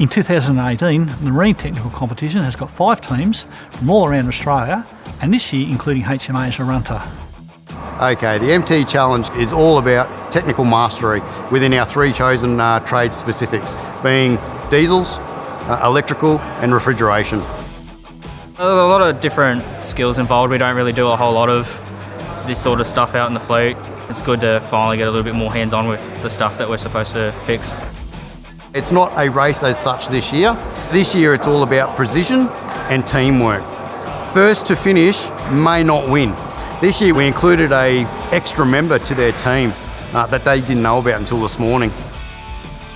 In 2018, the Marine Technical Competition has got five teams from all around Australia, and this year including HMA as a runter. Okay, the MT Challenge is all about technical mastery within our three chosen uh, trade specifics, being diesels, uh, electrical and refrigeration. A lot of different skills involved. We don't really do a whole lot of this sort of stuff out in the fleet. It's good to finally get a little bit more hands-on with the stuff that we're supposed to fix. It's not a race as such this year. This year it's all about precision and teamwork. First to finish may not win. This year we included a extra member to their team uh, that they didn't know about until this morning.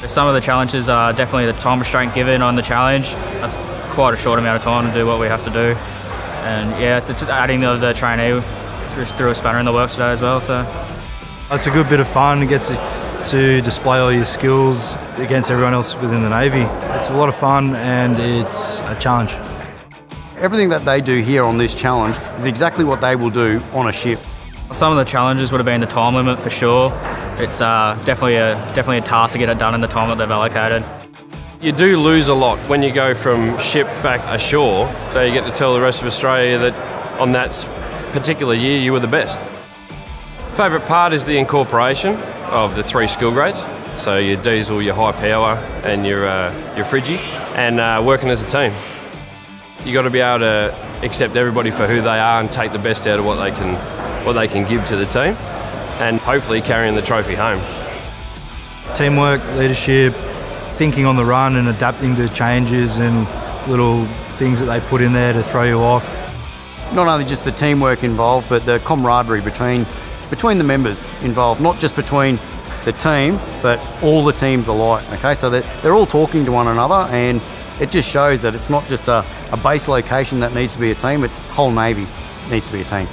Some of the challenges are definitely the time restraint given on the challenge. That's quite a short amount of time to do what we have to do. And yeah, the, adding the, the trainee just threw a spanner in the works today as well. So That's a good bit of fun. It gets to display all your skills against everyone else within the Navy. It's a lot of fun and it's a challenge. Everything that they do here on this challenge is exactly what they will do on a ship. Some of the challenges would have been the time limit for sure. It's uh, definitely a definitely a task to get it done in the time that they've allocated. You do lose a lot when you go from ship back ashore, so you get to tell the rest of Australia that on that particular year you were the best. Favourite part is the incorporation of the three skill grades. So your diesel, your high power, and your uh, your friggy, and uh, working as a team. You got to be able to accept everybody for who they are and take the best out of what they can what they can give to the team, and hopefully carrying the trophy home. Teamwork, leadership, thinking on the run, and adapting to changes and little things that they put in there to throw you off. Not only just the teamwork involved, but the camaraderie between between the members involved, not just between the team, but all the teams alike. Okay, so they're, they're all talking to one another, and it just shows that it's not just a, a base location that needs to be a team, it's whole Navy needs to be a team.